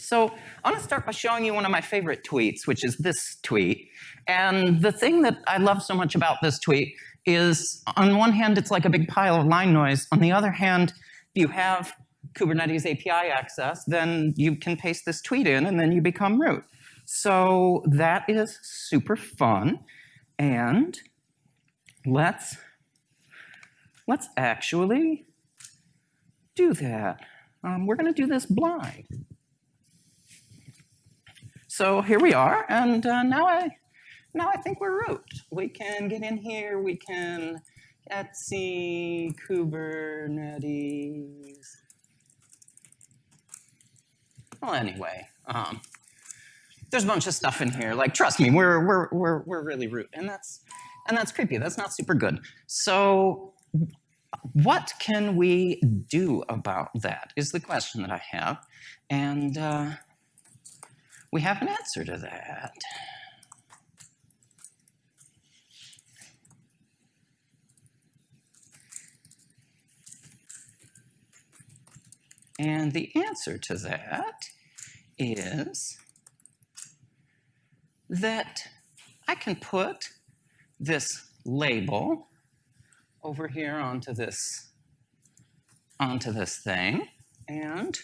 So I want to start by showing you one of my favorite tweets, which is this tweet. And the thing that I love so much about this tweet is on one hand, it's like a big pile of line noise. On the other hand, if you have Kubernetes API access, then you can paste this tweet in and then you become root. So that is super fun. And let's, let's actually do that. Um, we're going to do this blind. So here we are, and uh, now I now I think we're root. We can get in here, we can Etsy, Kubernetes. Well, anyway, um, there's a bunch of stuff in here. Like, trust me, we're we're we're we're really root, and that's and that's creepy. That's not super good. So, what can we do about that? Is the question that I have, and uh, we have an answer to that. And the answer to that is that I can put this label over here onto this onto this thing and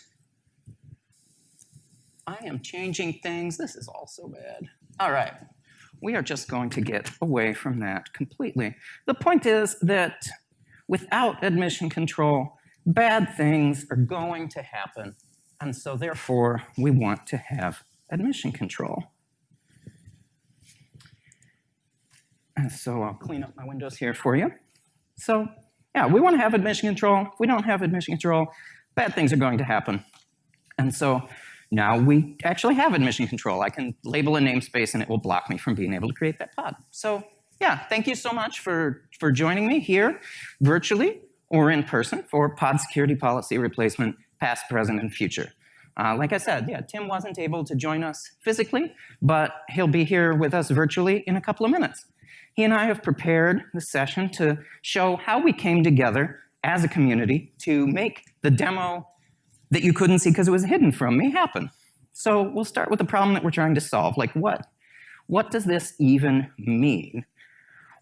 I am changing things. This is all so bad. All right. We are just going to get away from that completely. The point is that without admission control, bad things are going to happen. And so therefore, we want to have admission control. And so I'll clean up my windows here for you. So yeah, we want to have admission control. If we don't have admission control, bad things are going to happen. And so now we actually have admission control. I can label a namespace and it will block me from being able to create that pod. So yeah, thank you so much for, for joining me here virtually or in person for pod security policy replacement, past, present, and future. Uh, like I said, yeah, Tim wasn't able to join us physically, but he'll be here with us virtually in a couple of minutes. He and I have prepared the session to show how we came together as a community to make the demo that you couldn't see because it was hidden from me happen. So we'll start with the problem that we're trying to solve. Like what? What does this even mean?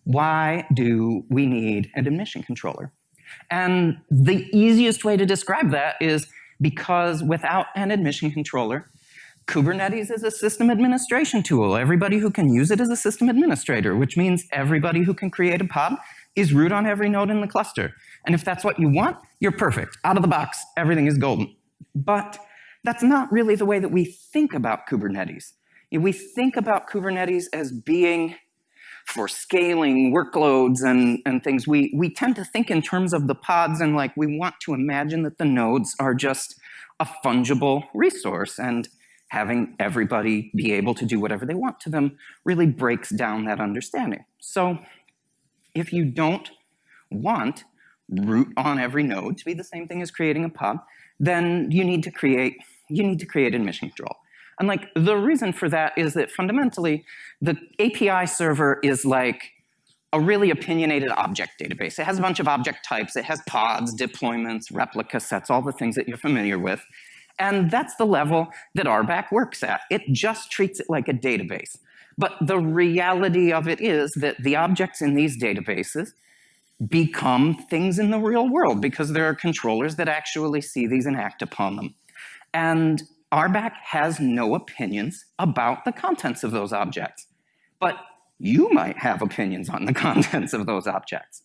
Why do we need an admission controller? And the easiest way to describe that is because without an admission controller, Kubernetes is a system administration tool. Everybody who can use it is a system administrator, which means everybody who can create a pod is root on every node in the cluster. And if that's what you want, you're perfect. Out of the box, everything is golden. But that's not really the way that we think about Kubernetes. We think about Kubernetes as being for scaling workloads and, and things, we, we tend to think in terms of the pods and like we want to imagine that the nodes are just a fungible resource and having everybody be able to do whatever they want to them really breaks down that understanding. So if you don't want root on every node to be the same thing as creating a pod, then you need to create, you need to create admission control. And like the reason for that is that fundamentally the API server is like a really opinionated object database. It has a bunch of object types. It has pods, deployments, replica sets, all the things that you're familiar with. And that's the level that RBAC works at. It just treats it like a database. But the reality of it is that the objects in these databases become things in the real world because there are controllers that actually see these and act upon them. And RBAC has no opinions about the contents of those objects. But you might have opinions on the contents of those objects.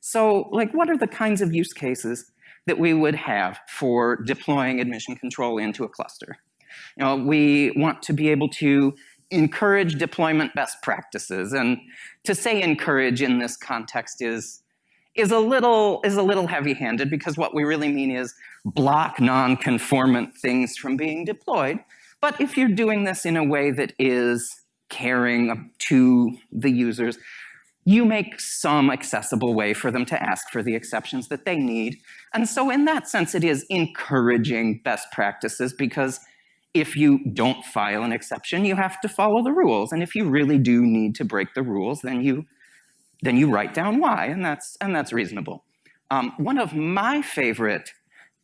So like what are the kinds of use cases that we would have for deploying admission control into a cluster? You know, we want to be able to encourage deployment best practices. And to say encourage in this context is is a little is a little heavy-handed because what we really mean is block non-conformant things from being deployed. But if you're doing this in a way that is caring to the users, you make some accessible way for them to ask for the exceptions that they need. And so in that sense, it is encouraging best practices because if you don't file an exception, you have to follow the rules. And if you really do need to break the rules, then you then you write down why, and that's, and that's reasonable. Um, one of my favorite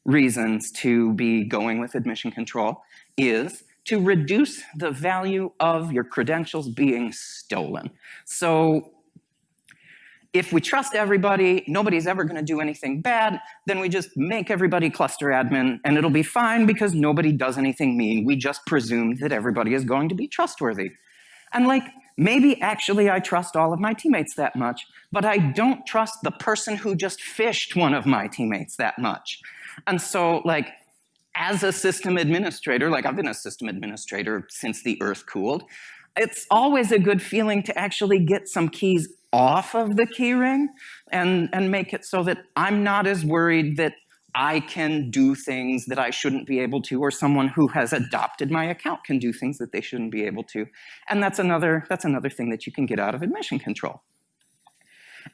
reasons to be going with admission control is to reduce the value of your credentials being stolen. So if we trust everybody, nobody's ever going to do anything bad, then we just make everybody cluster admin and it'll be fine because nobody does anything mean. We just presume that everybody is going to be trustworthy. And like, maybe actually I trust all of my teammates that much, but I don't trust the person who just phished one of my teammates that much. And so like, as a system administrator, like I've been a system administrator since the earth cooled, it's always a good feeling to actually get some keys off of the keyring and, and make it so that I'm not as worried that I can do things that I shouldn't be able to, or someone who has adopted my account can do things that they shouldn't be able to. And that's another, that's another thing that you can get out of admission control.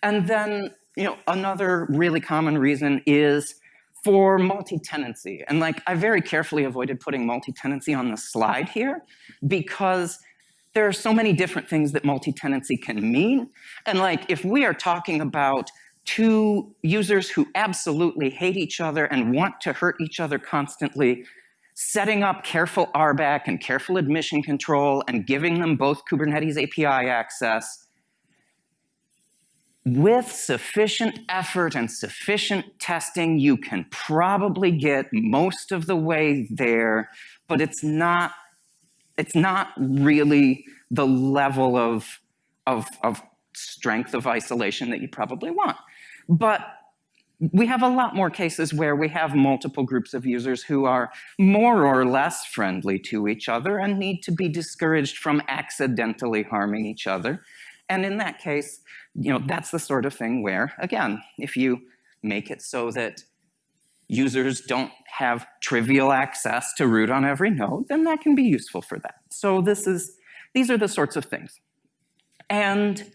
And then, you know, another really common reason is for multi-tenancy. And like, I very carefully avoided putting multi-tenancy on the slide here because there are so many different things that multi-tenancy can mean. And like, if we are talking about two users who absolutely hate each other and want to hurt each other constantly, setting up careful RBAC and careful admission control and giving them both Kubernetes API access, with sufficient effort and sufficient testing, you can probably get most of the way there, but it's not, it's not really the level of, of, of strength of isolation that you probably want. But we have a lot more cases where we have multiple groups of users who are more or less friendly to each other and need to be discouraged from accidentally harming each other. And in that case, you know, that's the sort of thing where, again, if you make it so that users don't have trivial access to root on every node, then that can be useful for that. So this is, these are the sorts of things. And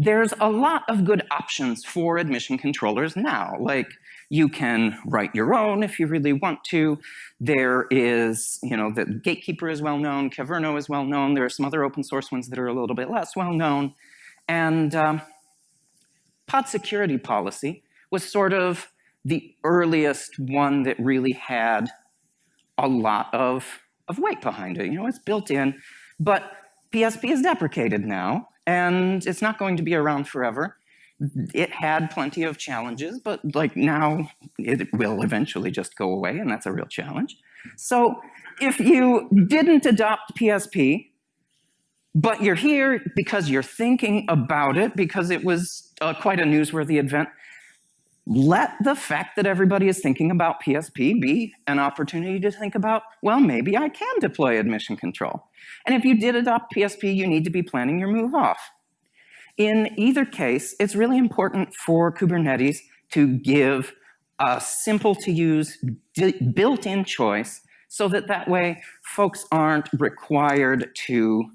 there's a lot of good options for admission controllers now. Like you can write your own if you really want to. There is, you know, the Gatekeeper is well known, Kyverno is well known. There are some other open source ones that are a little bit less well known. And um, pod security policy was sort of the earliest one that really had a lot of, of weight behind it. You know, it's built in, but PSP is deprecated now and it's not going to be around forever. It had plenty of challenges, but like now it will eventually just go away, and that's a real challenge. So if you didn't adopt PSP, but you're here because you're thinking about it, because it was uh, quite a newsworthy event, let the fact that everybody is thinking about PSP be an opportunity to think about, well, maybe I can deploy admission control. And if you did adopt PSP, you need to be planning your move off. In either case, it's really important for Kubernetes to give a simple to use built-in choice so that that way folks aren't required to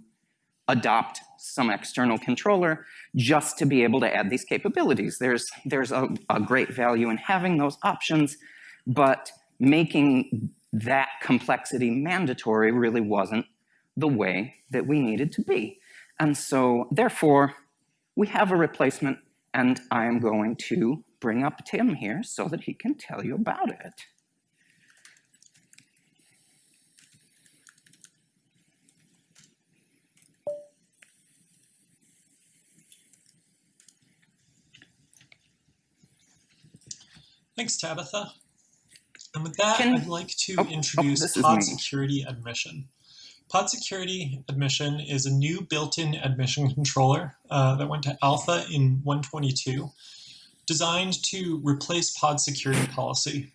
adopt some external controller just to be able to add these capabilities. There's, there's a, a great value in having those options, but making that complexity mandatory really wasn't the way that we needed to be. And so therefore, we have a replacement and I am going to bring up Tim here so that he can tell you about it. Thanks, Tabitha. And with that, Can, I'd like to oh, introduce oh, Pod Security Admission. Pod Security Admission is a new built-in admission controller uh, that went to alpha in 122, designed to replace Pod Security Policy.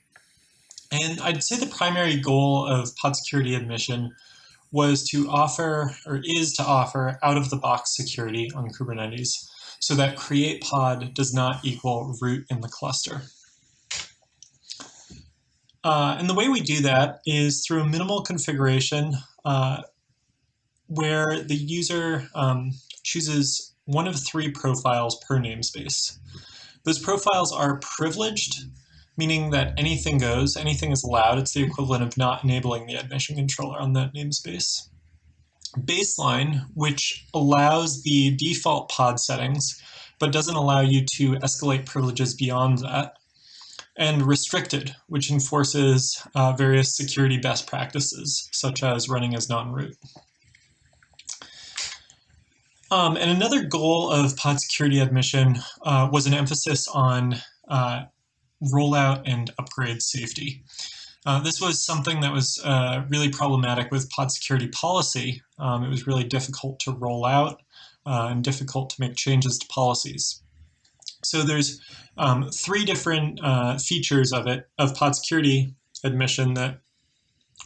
And I'd say the primary goal of Pod Security Admission was to offer, or is to offer, out-of-the-box security on Kubernetes so that create pod does not equal root in the cluster. Uh, and the way we do that is through a minimal configuration uh, where the user um, chooses one of three profiles per namespace. Those profiles are privileged, meaning that anything goes, anything is allowed. It's the equivalent of not enabling the admission controller on that namespace. Baseline, which allows the default pod settings, but doesn't allow you to escalate privileges beyond that and restricted, which enforces uh, various security best practices, such as running as non-root. Um, and another goal of pod security admission uh, was an emphasis on uh, rollout and upgrade safety. Uh, this was something that was uh, really problematic with pod security policy. Um, it was really difficult to roll out uh, and difficult to make changes to policies. So there's um, three different uh, features of it, of pod security admission that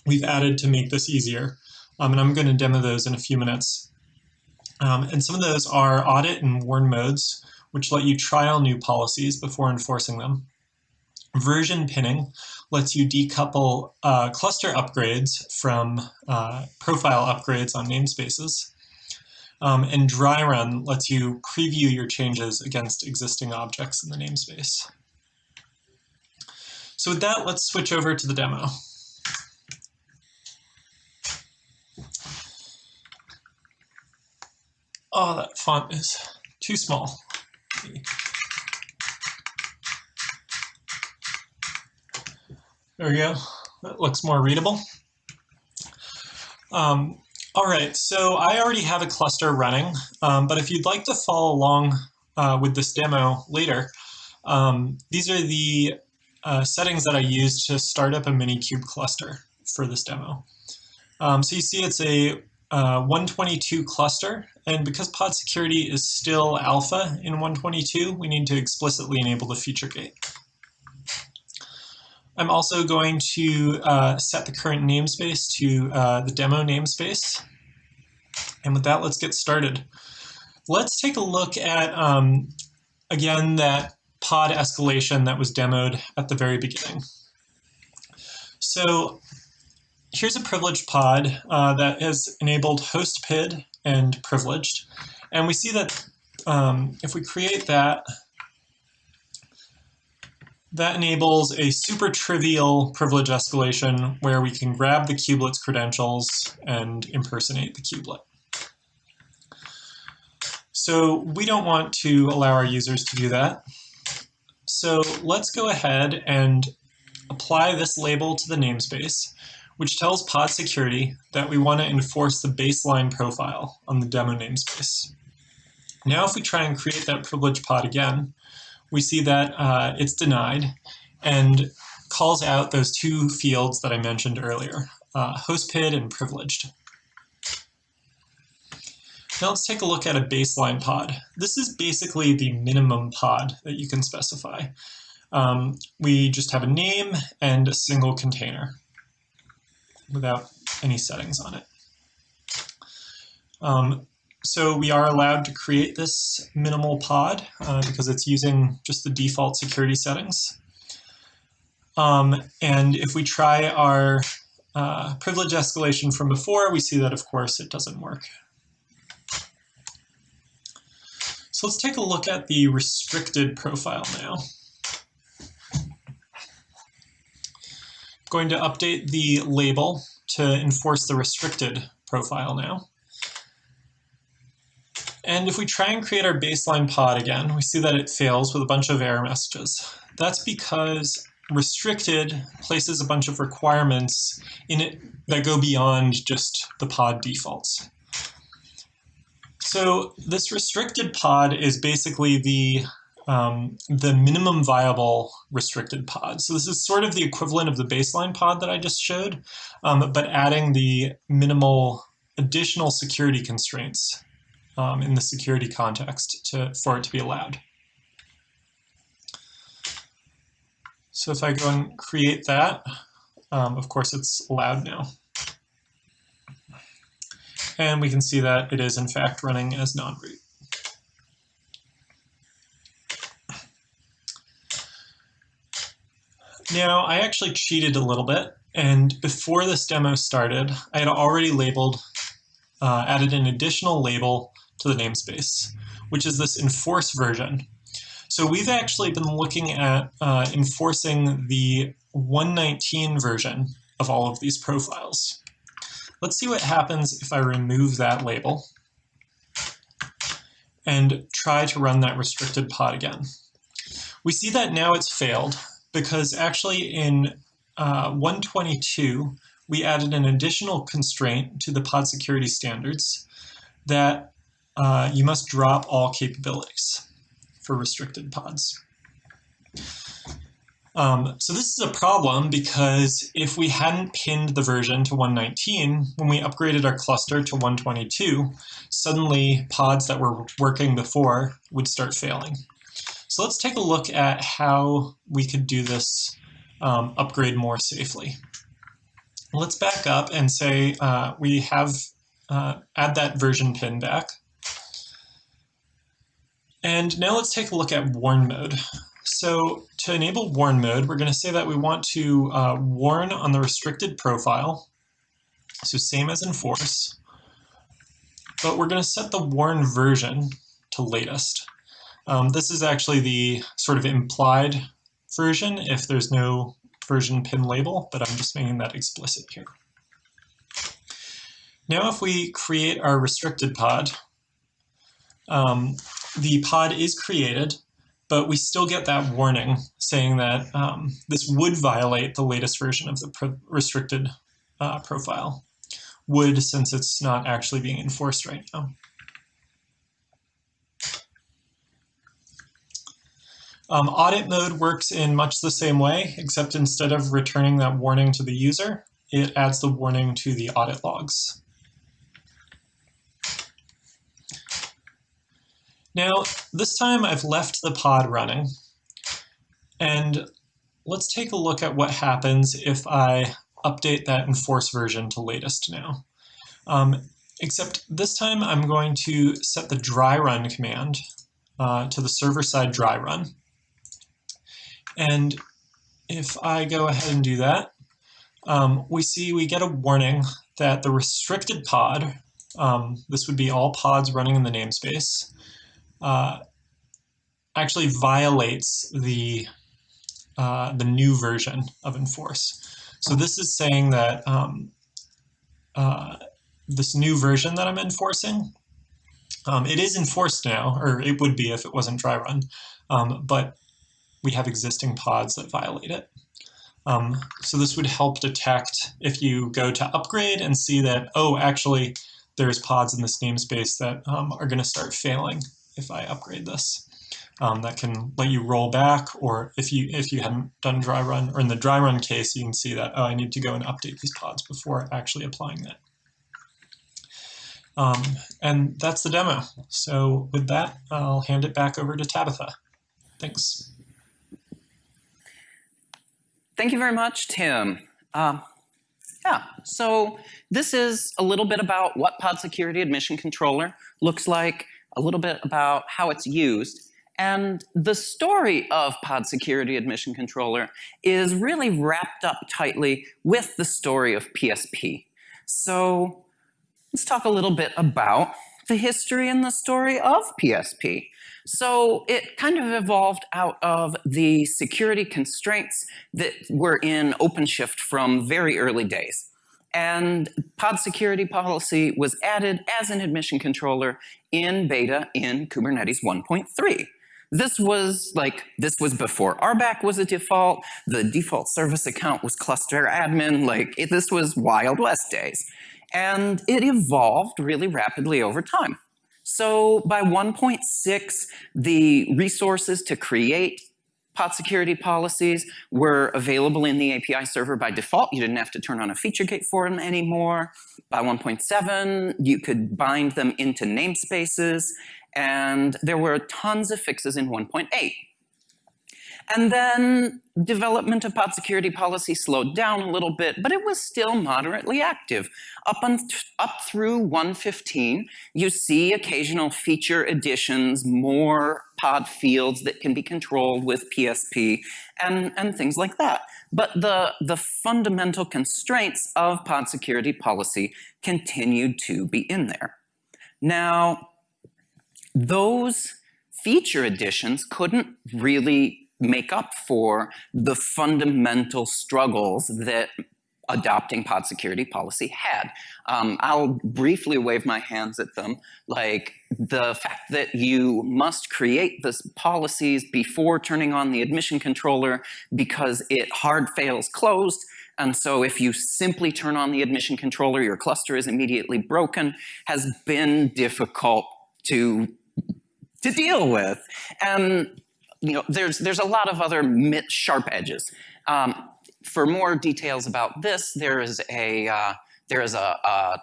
we've added to make this easier. Um, and I'm going to demo those in a few minutes. Um, and some of those are audit and warn modes, which let you trial new policies before enforcing them. Version pinning lets you decouple uh, cluster upgrades from uh, profile upgrades on namespaces. Um, and dry run lets you preview your changes against existing objects in the namespace. So with that, let's switch over to the demo. Oh, that font is too small. There we go. That looks more readable. Um, all right, so I already have a cluster running, um, but if you'd like to follow along uh, with this demo later, um, these are the uh, settings that I used to start up a Minikube cluster for this demo. Um, so you see it's a uh, 122 cluster, and because pod security is still alpha in 122, we need to explicitly enable the feature gate. I'm also going to uh, set the current namespace to uh, the demo namespace. And with that, let's get started. Let's take a look at, um, again, that pod escalation that was demoed at the very beginning. So here's a privileged pod uh, that has enabled host PID and privileged. And we see that um, if we create that, that enables a super trivial privilege escalation where we can grab the kubelet's credentials and impersonate the kubelet. So we don't want to allow our users to do that. So let's go ahead and apply this label to the namespace, which tells pod security that we want to enforce the baseline profile on the demo namespace. Now if we try and create that privilege pod again, we see that uh, it's denied and calls out those two fields that I mentioned earlier, uh, hostpid and privileged. Now let's take a look at a baseline pod. This is basically the minimum pod that you can specify. Um, we just have a name and a single container without any settings on it. Um, so we are allowed to create this minimal pod uh, because it's using just the default security settings. Um, and if we try our uh, privilege escalation from before, we see that, of course, it doesn't work. So let's take a look at the restricted profile now. I'm going to update the label to enforce the restricted profile now. And if we try and create our baseline pod again, we see that it fails with a bunch of error messages. That's because restricted places a bunch of requirements in it that go beyond just the pod defaults. So this restricted pod is basically the um, the minimum viable restricted pod. So this is sort of the equivalent of the baseline pod that I just showed, um, but adding the minimal additional security constraints um, in the security context to, for it to be allowed. So if I go and create that, um, of course it's allowed now. And we can see that it is in fact running as non-root. Now, I actually cheated a little bit, and before this demo started, I had already labeled, uh, added an additional label to the namespace, which is this enforce version. So we've actually been looking at uh, enforcing the 119 version of all of these profiles. Let's see what happens if I remove that label and try to run that restricted pod again. We see that now it's failed because actually in uh, 122, we added an additional constraint to the pod security standards that uh, you must drop all capabilities for restricted pods. Um, so this is a problem because if we hadn't pinned the version to 119, when we upgraded our cluster to 122, suddenly pods that were working before would start failing. So let's take a look at how we could do this um, upgrade more safely. Let's back up and say uh, we have uh, add that version pin back. And now let's take a look at warn mode. So to enable warn mode, we're going to say that we want to uh, warn on the restricted profile. So same as enforce. But we're going to set the warn version to latest. Um, this is actually the sort of implied version if there's no version pin label, but I'm just making that explicit here. Now if we create our restricted pod, um, the pod is created, but we still get that warning saying that um, this would violate the latest version of the pro restricted uh, profile. Would, since it's not actually being enforced right now. Um, audit mode works in much the same way, except instead of returning that warning to the user, it adds the warning to the audit logs. Now, this time I've left the pod running, and let's take a look at what happens if I update that enforce version to latest now. Um, except this time I'm going to set the dry run command uh, to the server side dry run. And if I go ahead and do that, um, we see we get a warning that the restricted pod, um, this would be all pods running in the namespace, uh, actually violates the uh, the new version of enforce. So this is saying that um, uh, this new version that I'm enforcing, um, it is enforced now, or it would be if it wasn't dry run, um, but we have existing pods that violate it. Um, so this would help detect if you go to upgrade and see that, oh, actually, there's pods in this namespace that um, are going to start failing if I upgrade this. Um, that can let you roll back, or if you if you hadn't done dry run, or in the dry run case, you can see that, oh, I need to go and update these pods before actually applying that. Um, and that's the demo. So with that, I'll hand it back over to Tabitha. Thanks. Thank you very much, Tim. Um, yeah, so this is a little bit about what Pod Security Admission Controller looks like, a little bit about how it's used. And the story of Pod Security Admission Controller is really wrapped up tightly with the story of PSP. So let's talk a little bit about the history and the story of PSP. So it kind of evolved out of the security constraints that were in OpenShift from very early days. And pod security policy was added as an admission controller in beta in Kubernetes 1.3. This was like, this was before RBAC was a default, the default service account was cluster admin, like it, this was Wild West days. And it evolved really rapidly over time. So by 1.6, the resources to create pod security policies were available in the API server by default. You didn't have to turn on a feature gate for them anymore. By 1.7, you could bind them into namespaces, and there were tons of fixes in 1.8. And then development of pod security policy slowed down a little bit, but it was still moderately active. Up, on up through 115, you see occasional feature additions, more pod fields that can be controlled with PSP, and, and things like that. But the, the fundamental constraints of pod security policy continued to be in there. Now, those feature additions couldn't really make up for the fundamental struggles that adopting pod security policy had. Um, I'll briefly wave my hands at them, like the fact that you must create this policies before turning on the admission controller because it hard fails closed. And so if you simply turn on the admission controller, your cluster is immediately broken, has been difficult to, to deal with. And you know, there's, there's a lot of other sharp edges. Um, for more details about this, there is a, uh, there is a, a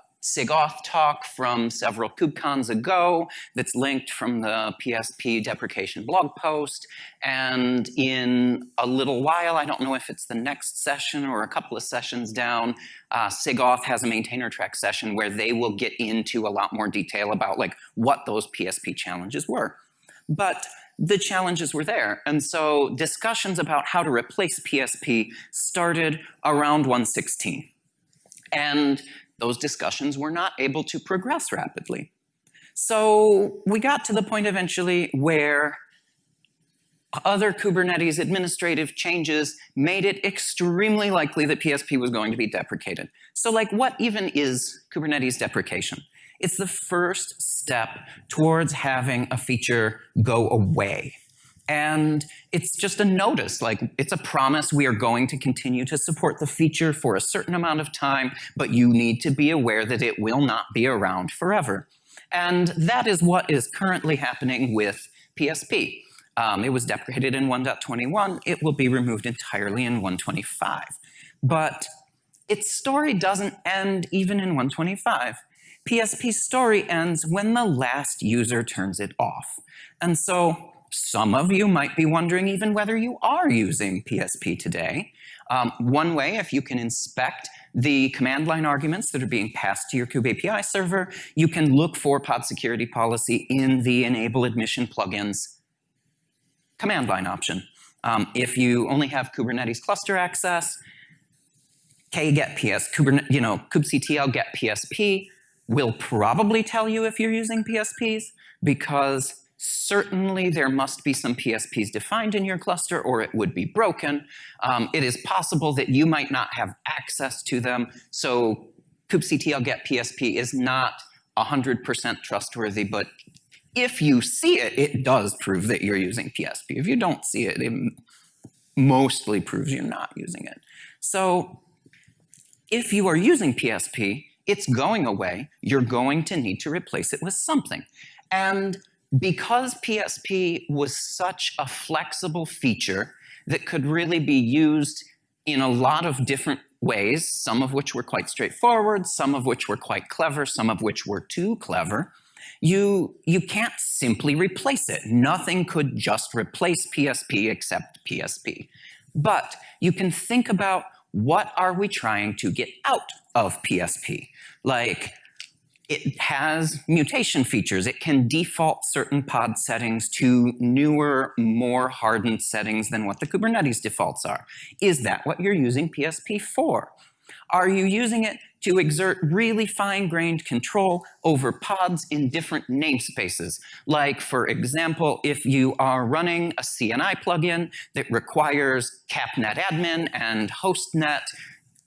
talk from several KubeCons ago that's linked from the PSP deprecation blog post. And in a little while, I don't know if it's the next session or a couple of sessions down, uh, has a maintainer track session where they will get into a lot more detail about like what those PSP challenges were. But the challenges were there. And so discussions about how to replace PSP started around 116. And those discussions were not able to progress rapidly. So we got to the point eventually where other Kubernetes administrative changes made it extremely likely that PSP was going to be deprecated. So like what even is Kubernetes deprecation? It's the first step towards having a feature go away. And it's just a notice, like it's a promise we are going to continue to support the feature for a certain amount of time, but you need to be aware that it will not be around forever. And that is what is currently happening with PSP. Um, it was deprecated in 1.21. It will be removed entirely in 125. But its story doesn't end even in 125. PSP's story ends when the last user turns it off. And so some of you might be wondering even whether you are using PSP today. Um, one way, if you can inspect the command line arguments that are being passed to your Kube API server, you can look for pod security policy in the enable admission plugins command line option. Um, if you only have Kubernetes cluster access, kget ps, Kubernetes, you know, kubectl get PSP, will probably tell you if you're using PSPs because certainly there must be some PSPs defined in your cluster or it would be broken. Um, it is possible that you might not have access to them. So kubectl get PSP is not 100% trustworthy, but if you see it, it does prove that you're using PSP. If you don't see it, it mostly proves you're not using it. So if you are using PSP, it's going away. You're going to need to replace it with something. And because PSP was such a flexible feature that could really be used in a lot of different ways, some of which were quite straightforward, some of which were quite clever, some of which were too clever, you, you can't simply replace it. Nothing could just replace PSP except PSP. But you can think about what are we trying to get out of PSP? Like, it has mutation features. It can default certain pod settings to newer, more hardened settings than what the Kubernetes defaults are. Is that what you're using PSP for? Are you using it to exert really fine-grained control over pods in different namespaces? Like, for example, if you are running a CNI plugin that requires capnetadmin and hostnet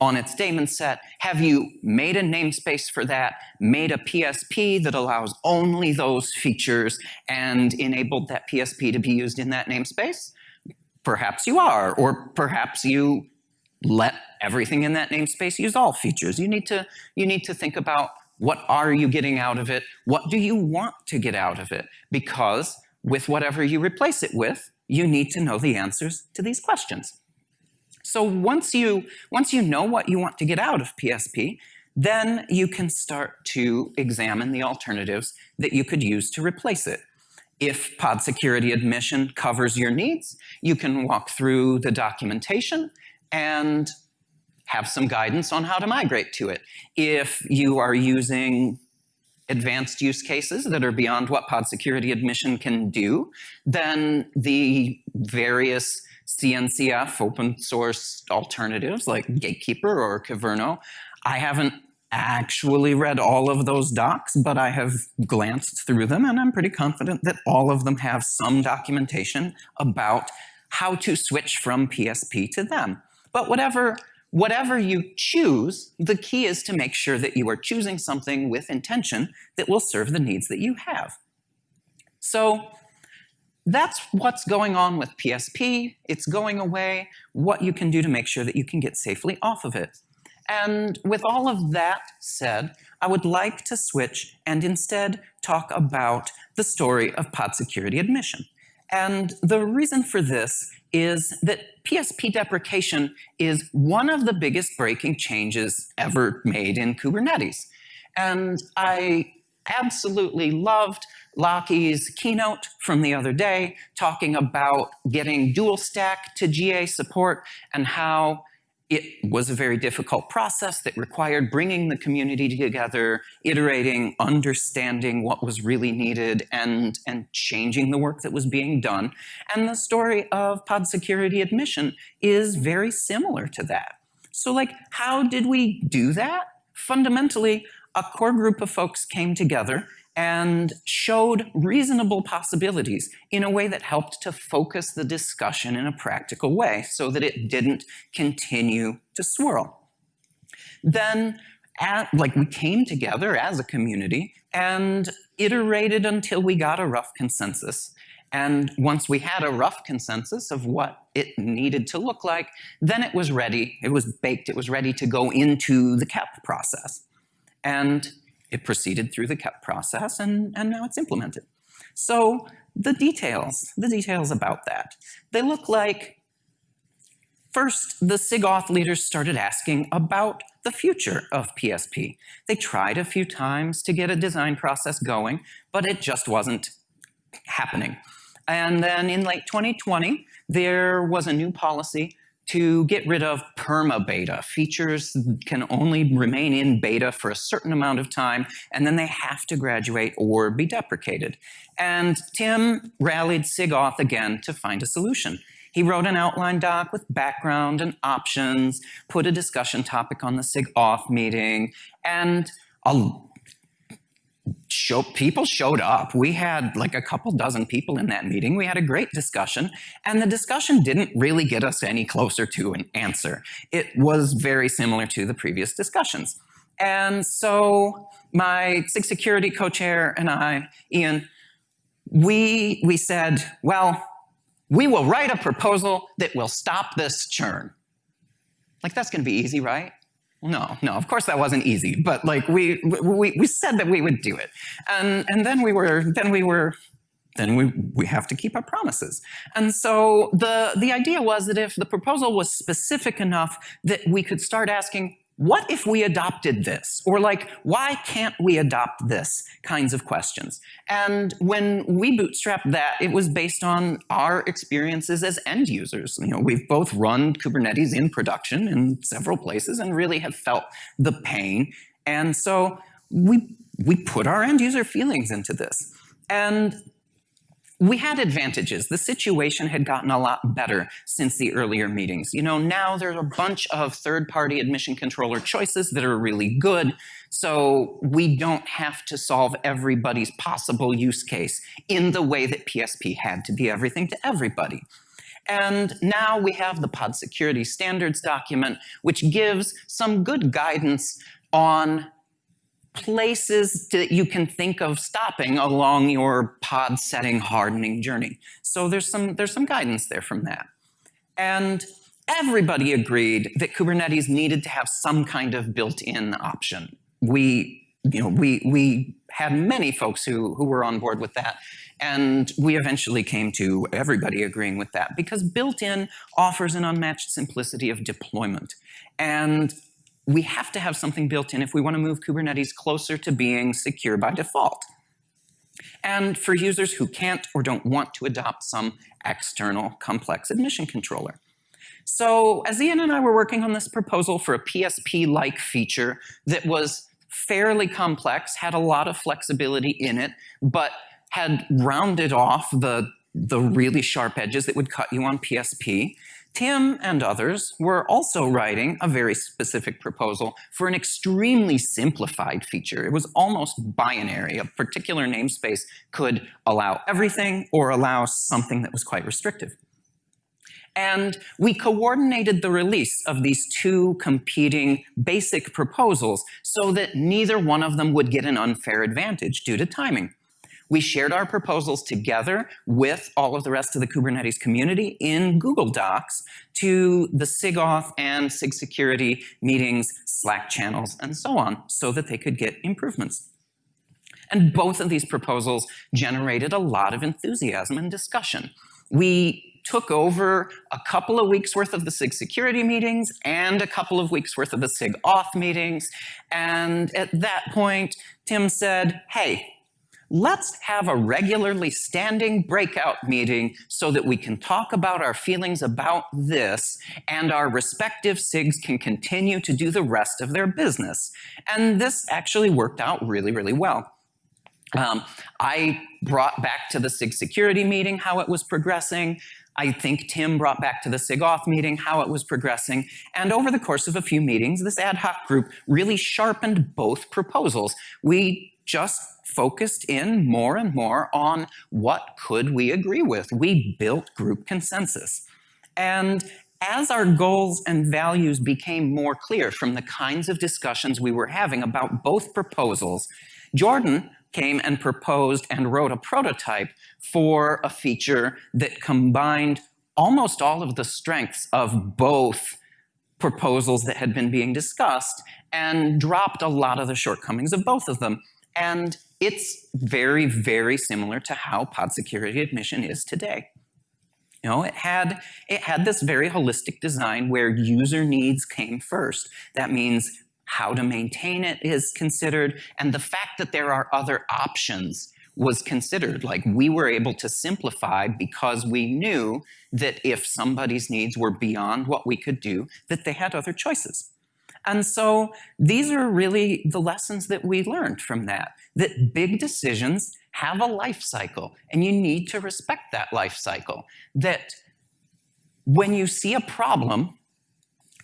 on its daemon set, have you made a namespace for that, made a PSP that allows only those features, and enabled that PSP to be used in that namespace? Perhaps you are, or perhaps you let everything in that namespace use all features. You need to, you need to think about what are you getting out of it? What do you want to get out of it? Because with whatever you replace it with, you need to know the answers to these questions. So once you, once you know what you want to get out of PSP, then you can start to examine the alternatives that you could use to replace it. If pod security admission covers your needs, you can walk through the documentation and have some guidance on how to migrate to it. If you are using advanced use cases that are beyond what pod security admission can do, then the various CNCF open source alternatives like Gatekeeper or Kyverno, I haven't actually read all of those docs, but I have glanced through them and I'm pretty confident that all of them have some documentation about how to switch from PSP to them. But whatever, whatever you choose, the key is to make sure that you are choosing something with intention that will serve the needs that you have. So that's what's going on with PSP. It's going away, what you can do to make sure that you can get safely off of it. And with all of that said, I would like to switch and instead talk about the story of pod security admission. And the reason for this is that PSP deprecation is one of the biggest breaking changes ever made in Kubernetes. And I absolutely loved Lachie's keynote from the other day talking about getting dual stack to GA support and how it was a very difficult process that required bringing the community together, iterating, understanding what was really needed, and, and changing the work that was being done. And the story of pod security admission is very similar to that. So like, how did we do that? Fundamentally, a core group of folks came together and showed reasonable possibilities in a way that helped to focus the discussion in a practical way so that it didn't continue to swirl. Then, at, like we came together as a community and iterated until we got a rough consensus. And once we had a rough consensus of what it needed to look like, then it was ready, it was baked, it was ready to go into the KEP process. And it proceeded through the KEP process and, and now it's implemented. So the details, the details about that, they look like First, the SIG-Auth leaders started asking about the future of PSP. They tried a few times to get a design process going, but it just wasn't happening. And then in late 2020, there was a new policy to get rid of perma-beta. Features can only remain in beta for a certain amount of time, and then they have to graduate or be deprecated. And Tim rallied SIG-Auth again to find a solution. He wrote an outline doc with background and options, put a discussion topic on the SIG-Auth meeting, and a show, people showed up. We had like a couple dozen people in that meeting. We had a great discussion, and the discussion didn't really get us any closer to an answer. It was very similar to the previous discussions. And so my SIG security co-chair and I, Ian, we, we said, well, we will write a proposal that will stop this churn. Like that's gonna be easy, right? No, no, of course that wasn't easy, but like we, we, we said that we would do it. And, and then we were, then we were, then we, we have to keep our promises. And so the, the idea was that if the proposal was specific enough that we could start asking, what if we adopted this? Or like, why can't we adopt this kinds of questions? And when we bootstrapped that, it was based on our experiences as end users. You know, we've both run Kubernetes in production in several places and really have felt the pain. And so we, we put our end user feelings into this. And we had advantages. The situation had gotten a lot better since the earlier meetings. You know, now there's a bunch of third-party admission controller choices that are really good, so we don't have to solve everybody's possible use case in the way that PSP had to be everything to everybody. And now we have the pod security standards document, which gives some good guidance on places that you can think of stopping along your pod setting hardening journey. So there's some, there's some guidance there from that. And everybody agreed that Kubernetes needed to have some kind of built-in option. We, you know, we, we had many folks who, who were on board with that. And we eventually came to everybody agreeing with that because built-in offers an unmatched simplicity of deployment. And we have to have something built in if we want to move Kubernetes closer to being secure by default. And for users who can't or don't want to adopt some external complex admission controller. So as Ian and I were working on this proposal for a PSP-like feature that was fairly complex, had a lot of flexibility in it, but had rounded off the, the really sharp edges that would cut you on PSP, Tim and others were also writing a very specific proposal for an extremely simplified feature. It was almost binary. A particular namespace could allow everything or allow something that was quite restrictive. And we coordinated the release of these two competing basic proposals so that neither one of them would get an unfair advantage due to timing. We shared our proposals together with all of the rest of the Kubernetes community in Google Docs to the SIGAuth and SIG security meetings, Slack channels, and so on, so that they could get improvements. And both of these proposals generated a lot of enthusiasm and discussion. We took over a couple of weeks worth of the SIG security meetings and a couple of weeks worth of the SIG auth meetings. And at that point, Tim said, hey, let's have a regularly standing breakout meeting so that we can talk about our feelings about this and our respective SIGs can continue to do the rest of their business. And this actually worked out really, really well. Um, I brought back to the SIG security meeting how it was progressing. I think Tim brought back to the SIG-Auth meeting how it was progressing. And over the course of a few meetings, this ad hoc group really sharpened both proposals. We just focused in more and more on what could we agree with. We built group consensus. And as our goals and values became more clear from the kinds of discussions we were having about both proposals, Jordan came and proposed and wrote a prototype for a feature that combined almost all of the strengths of both proposals that had been being discussed and dropped a lot of the shortcomings of both of them. And it's very, very similar to how pod security admission is today. You know, it had, it had this very holistic design where user needs came first. That means how to maintain it is considered, and the fact that there are other options was considered. Like we were able to simplify because we knew that if somebody's needs were beyond what we could do, that they had other choices. And so these are really the lessons that we learned from that, that big decisions have a life cycle and you need to respect that life cycle. That when you see a problem,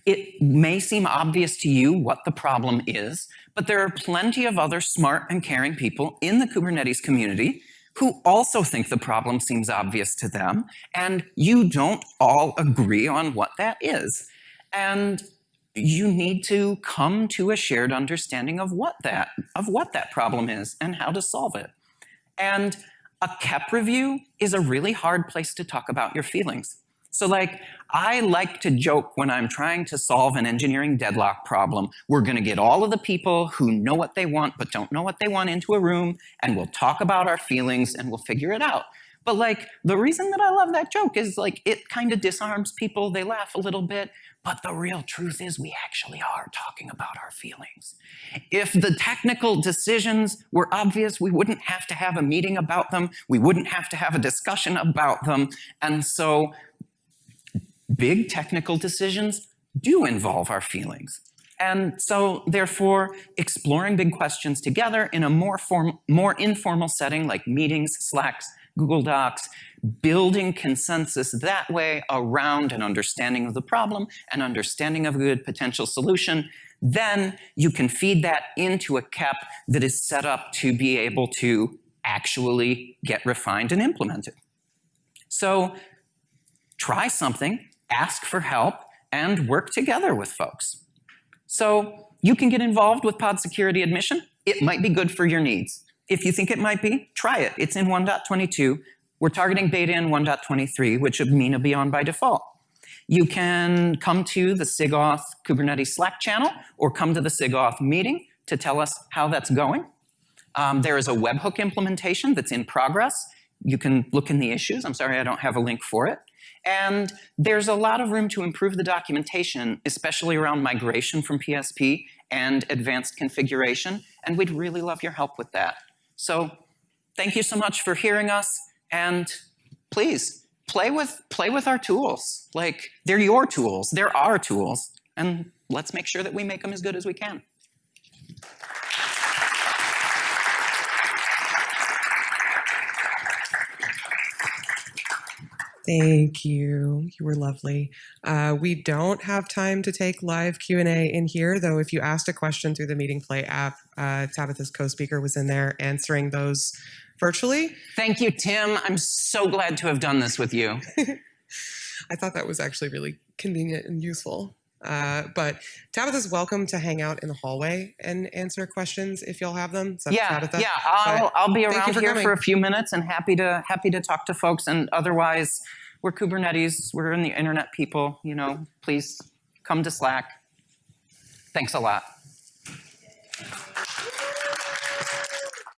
it may seem obvious to you what the problem is, but there are plenty of other smart and caring people in the Kubernetes community who also think the problem seems obvious to them, and you don't all agree on what that is. And you need to come to a shared understanding of what that, of what that problem is and how to solve it. And a KEP review is a really hard place to talk about your feelings. So like, I like to joke when I'm trying to solve an engineering deadlock problem, we're gonna get all of the people who know what they want but don't know what they want into a room and we'll talk about our feelings and we'll figure it out. But like, the reason that I love that joke is like, it kind of disarms people, they laugh a little bit, but the real truth is we actually are talking about our feelings. If the technical decisions were obvious, we wouldn't have to have a meeting about them, we wouldn't have to have a discussion about them, and so big technical decisions do involve our feelings. And so therefore, exploring big questions together in a more, form, more informal setting like meetings, Slacks, Google Docs, building consensus that way around an understanding of the problem, an understanding of a good potential solution, then you can feed that into a KEP that is set up to be able to actually get refined and implemented. So try something, ask for help, and work together with folks. So you can get involved with pod security admission. It might be good for your needs. If you think it might be, try it. It's in 1.22. We're targeting beta in 1.23, which would mean it'll be on by default. You can come to the SIGAuth Kubernetes Slack channel or come to the SIGAuth meeting to tell us how that's going. Um, there is a webhook implementation that's in progress. You can look in the issues. I'm sorry I don't have a link for it. And there's a lot of room to improve the documentation, especially around migration from PSP and advanced configuration, and we'd really love your help with that. So thank you so much for hearing us, and please, play with, play with our tools. Like, they're your tools, they're our tools, and let's make sure that we make them as good as we can. Thank you. You were lovely. Uh, we don't have time to take live Q&A in here, though if you asked a question through the Meeting Play app, uh, Tabitha's co-speaker was in there answering those virtually. Thank you, Tim. I'm so glad to have done this with you. I thought that was actually really convenient and useful. Uh, but Tabitha's welcome to hang out in the hallway and answer questions if y'all have them. So Yeah, Tabitha. yeah, I'll, I'll be around for here coming. for a few minutes and happy to, happy to talk to folks. And otherwise, we're Kubernetes, we're in the internet people, you know, please come to Slack. Thanks a lot.